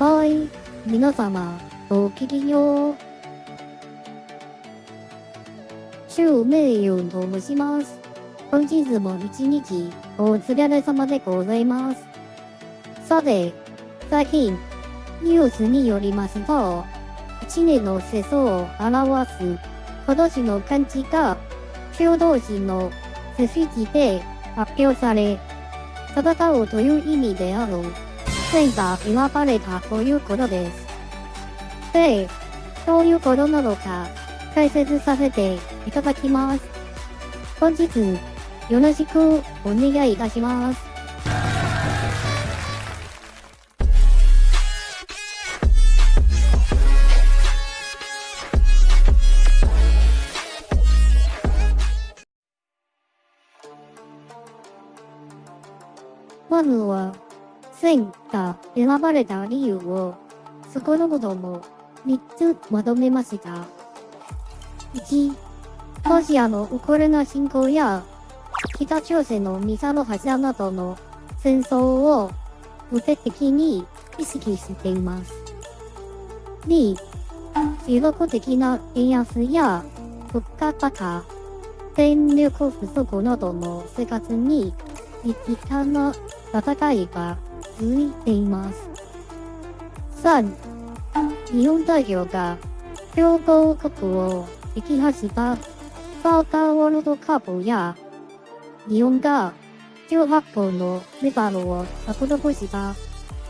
はい、皆様、ごきげんよう。周名誉と申します。本日も一日、お疲れ様でございます。さて、最近、ニュースによりますと、1年の世相を表す今年の漢字が、共同時の背筋で発表され、戦うという意味である、戦が選ばれたということです。で、どういうことなのか、解説させていただきます。本日、よろしくお願いいたします。まずは、戦が選ばれた理由を、少なくとも3つまとめました。1、ロシアのウクライナ侵攻や、北朝鮮のミサイル発射などの戦争を具体的に意識しています。2、持続的な円安や物価高、電力不足などの生活に一旦の戦いが続いています。3、日本代表が強豪国を撃破したサーターワールドカップや日本が18本のメダルを獲得した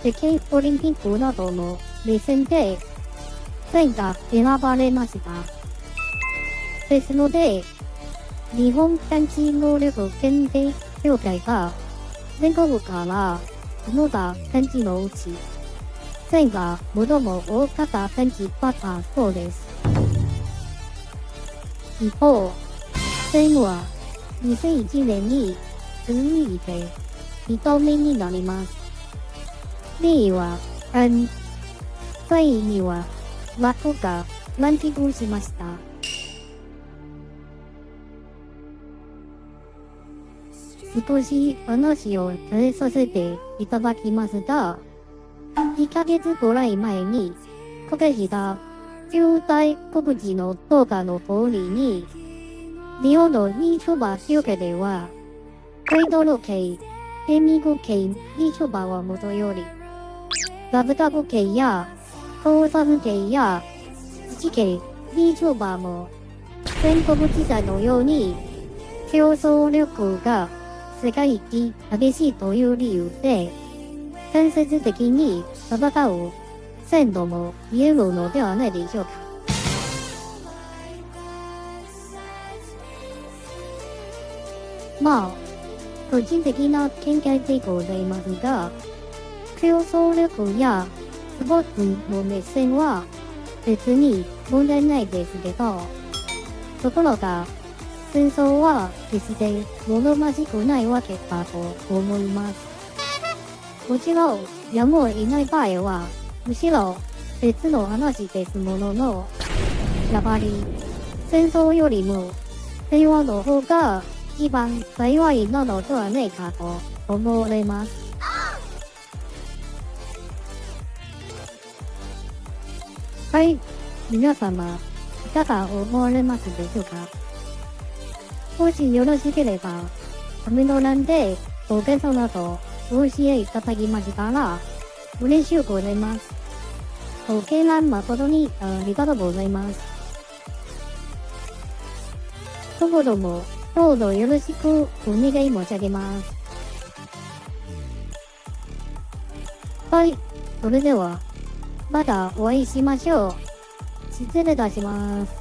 世界オリンピックなどのレ戦で戦が選ばれました。ですので、日本探知能力検定協会が全国からその他漢字のうち、線が最も多かった漢字だったそうです。一方、線は2001年に続いて2度目になります。例位は、N、3位には、ラックがランキングしました。少し話を変えさせていただきますが、2ヶ月くらい前に、こけした中大告知の動画の通りに、日本の YouTuber 集計では、アイドル系、ゲーミグ系 YouTuber はもとより、ラブタブ系や、コーサム系や、土系 YouTuber も、全国時代のように、競争力が世界一激しいという理由で、間接的に戦う鮮度も見えるのではないでしょうか。まあ、個人的な見解でございますが、競争力やスポーツの目線は別に問題ないですけど、ところが、戦争は決して物まじくないわけだと思います。もちろん、やむを得ない場合は、むしろ別の話ですものの、やっぱり戦争よりも平和の方が一番幸いなのではないかと思われます。はい、皆様、いかが思われますでしょうか？もしよろしければ、コメント欄でご感想などお教えいただきましたら、嬉しゅうございます。ご見覧誠にありがとうございます。どうども、どうぞよろしくお願い申し上げます。はい、それでは、またお会いしましょう。失礼いたします。